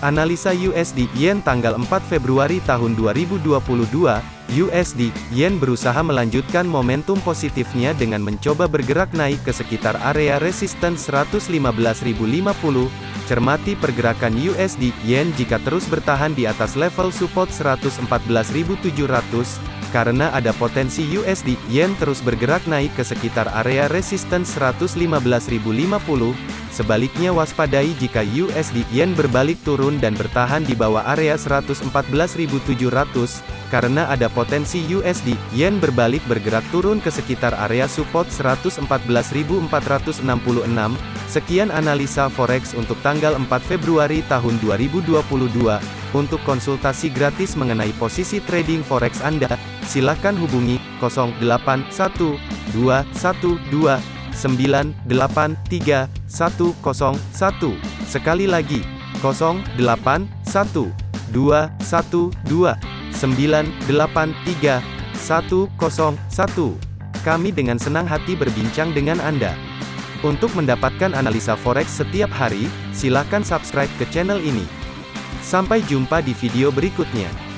Analisa USD Yen tanggal 4 Februari tahun 2022, USD Yen berusaha melanjutkan momentum positifnya dengan mencoba bergerak naik ke sekitar area resisten 115.050. Cermati pergerakan USD Yen jika terus bertahan di atas level support 114.700 karena ada potensi USD Yen terus bergerak naik ke sekitar area resisten 115.050. Sebaliknya waspadai jika USD Yen berbalik turun dan bertahan di bawah area 114.700 karena ada potensi USD Yen berbalik bergerak turun ke sekitar area support 114.466. Sekian analisa forex untuk tanggal 4 Februari tahun 2022. Untuk konsultasi gratis mengenai posisi trading forex Anda, silakan hubungi 081212983101. Sekali lagi, 081212983101. Kami dengan senang hati berbincang dengan Anda. Untuk mendapatkan analisa forex setiap hari, silakan subscribe ke channel ini. Sampai jumpa di video berikutnya.